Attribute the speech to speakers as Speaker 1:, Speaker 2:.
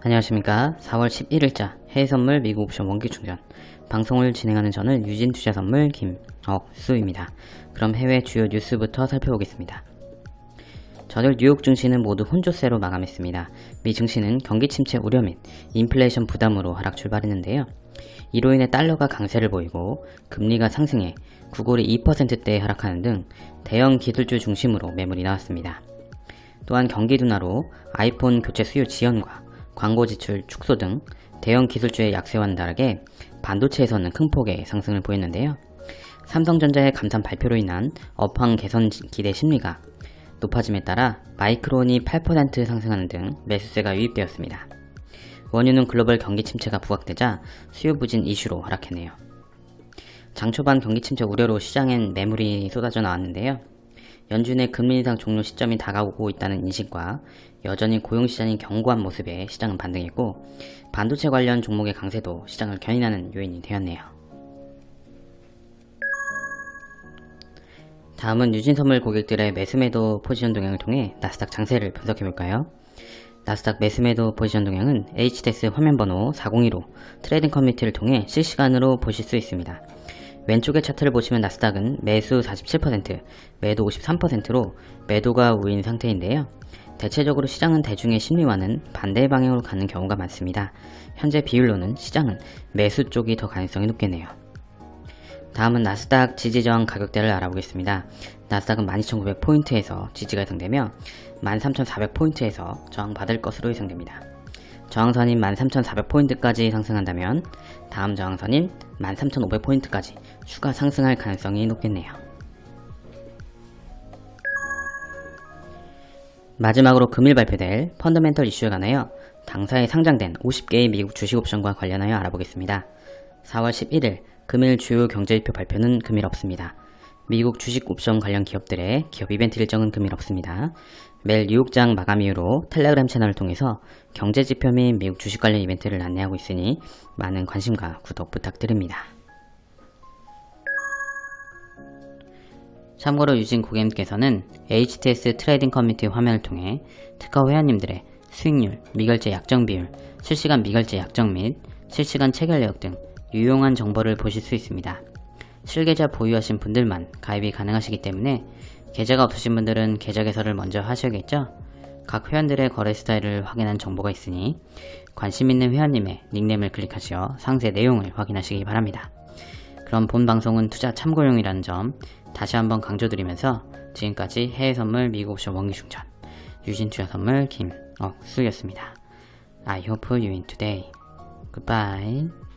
Speaker 1: 안녕하십니까 4월 11일자 해외선물 미국 옵션 원기 충전 방송을 진행하는 저는 유진투자선물 김억수입니다. 그럼 해외 주요 뉴스부터 살펴보겠습니다. 저들 뉴욕 증시는 모두 혼조세로 마감했습니다. 미 증시는 경기 침체 우려 및 인플레이션 부담으로 하락 출발했는데요. 이로 인해 달러가 강세를 보이고 금리가 상승해 구골이 2%대에 하락하는 등 대형 기술주 중심으로 매물이 나왔습니다. 또한 경기 둔화로 아이폰 교체 수요 지연과 광고 지출 축소 등 대형 기술주의 약세와는 다르게 반도체에서는 큰 폭의 상승을 보였는데요. 삼성전자의 감산 발표로 인한 업황 개선 기대 심리가 높아짐에 따라 마이크론이 8% 상승하는 등 매수세가 유입되었습니다. 원유는 글로벌 경기 침체가 부각되자 수요 부진 이슈로 하락했네요. 장 초반 경기 침체 우려로 시장엔 매물이 쏟아져 나왔는데요. 연준의 금리 인상 종료 시점이 다가오고 있다는 인식과 여전히 고용시장이 견고한 모습에 시장은 반등했고 반도체 관련 종목의 강세도 시장을 견인하는 요인이 되었네요. 다음은 유진선물 고객들의 매수매도 포지션 동향을 통해 나스닥 장세를 분석해볼까요? 나스닥 매수매도 포지션 동향은 HTS 화면번호 402로 trading community를 통해 실시간으로 보실 수 있습니다. 왼쪽의 차트를 보시면 나스닥은 매수 47%, 매도 53%로 매도가 우인 상태인데요. 대체적으로 시장은 대중의 심리와는 반대 방향으로 가는 경우가 많습니다. 현재 비율로는 시장은 매수 쪽이 더 가능성이 높겠네요. 다음은 나스닥 지지저항 가격대를 알아보겠습니다. 나스닥은 12,900포인트에서 지지가 예상되며 13,400포인트에서 저항받을 것으로 예상됩니다. 저항선인 13,400포인트까지 상승한다면 다음 저항선인 13,500포인트까지 추가 상승할 가능성이 높겠네요. 마지막으로 금일 발표될 펀더멘털 이슈에 관하여 당사에 상장된 50개의 미국 주식옵션과 관련하여 알아보겠습니다. 4월 11일 금일 주요 경제지표 발표는 금일 없습니다. 미국 주식 옵션 관련 기업들의 기업 이벤트 일정은 금일 없습니다. 매일 뉴욕장 마감 이후로 텔레그램 채널을 통해서 경제지표 및 미국 주식 관련 이벤트를 안내하고 있으니 많은 관심과 구독 부탁드립니다. 참고로 유진 고객님께서는 HTS trading community 화면을 통해 특허 회원님들의 수익률, 미결제 약정 비율, 실시간 미결제 약정 및 실시간 체결 내역 등 유용한 정보를 보실 수 있습니다. 실계좌 보유하신 분들만 가입이 가능하시기 때문에 계좌가 없으신 분들은 계좌 개설을 먼저 하셔야겠죠? 각 회원들의 거래 스타일을 확인한 정보가 있으니 관심 있는 회원님의 닉네임을 클릭하시어 상세 내용을 확인하시기 바랍니다. 그럼 본 방송은 투자 참고용이라는 점 다시 한번 강조드리면서 지금까지 해외 선물 미국 옵션 원기 충전 유진 투자 선물 김억수였습니다. I hope you win today. Goodbye.